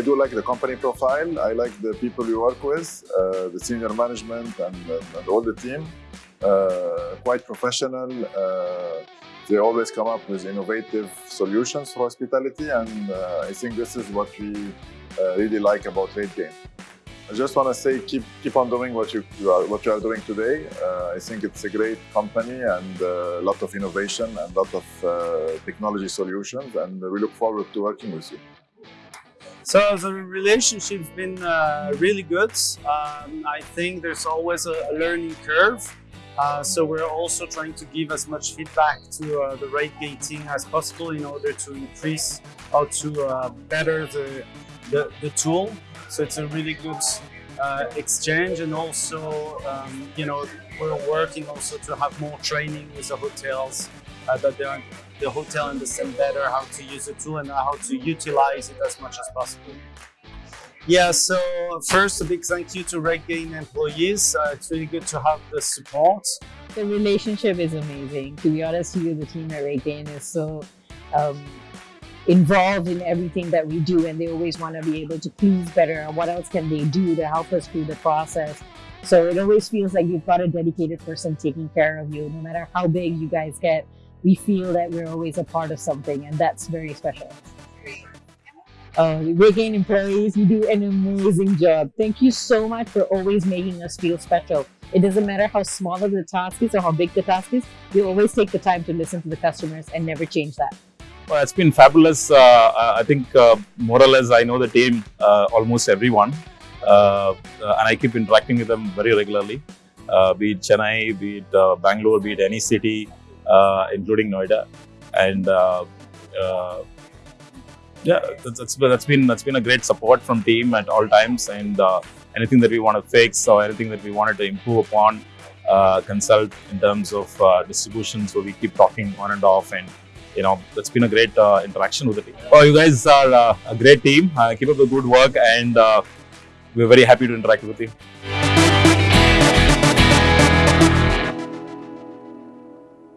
do like the company profile. I like the people you work with, uh, the senior management and, and, all the team. Uh, quite professional. Uh, they always come up with innovative solutions for hospitality, and uh, I think this is what we uh, really like about RateGain. I just want to say keep keep on doing what you, you are what you are doing today. Uh, I think it's a great company and a lot of innovation and a lot of uh, technology solutions, and we look forward to working with you. So the relationship's been uh, really good. Um, I think there's always a, learning curve. Uh, so we're also trying to give as much feedback to uh, the RateGain team as possible in order to increase or to uh, better the, the, the tool so it's a really good uh, exchange and also, um, you know, we're working also to have more training with the hotels uh, that are, the hotel understand better how to use the tool and how to utilize it as much as possible. Yeah, so first a big thank you to RateGain employees. Uh, it's really good to have the support. The relationship is amazing. To be honest with you, the team at RateGain is so um, involved in everything that we do and they always want to be able to please better what else can they do to help us through the process. So it always feels like you've got a dedicated person taking care of you. No matter how big you guys get, we feel that we're always a part of something and that's very special. Uh, RateGain employees, you do an amazing job. Thank you so much for always making us feel special. It doesn't matter how small the task is or how big the task is, you always take the time to listen to the customers and never change that. Well, it's been fabulous. Uh, I think uh, more or less I know the team, uh, almost everyone. Uh, and I keep interacting with them very regularly. Uh, be it Chennai, be it uh, Bangalore, be it any city, including Noida. And yeah, that's, that's, that's been that's been a great support from team at all times. And anything that we want to fix or anything that we wanted to improve upon, consult in terms of distribution. So we keep talking on and off and you know, it's been a great uh, interaction with the team. Oh, you guys are uh, a great team. Uh, keep up the good work and uh, we're very happy to interact with you.